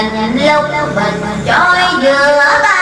nhìn lúc mình trôi giữa ba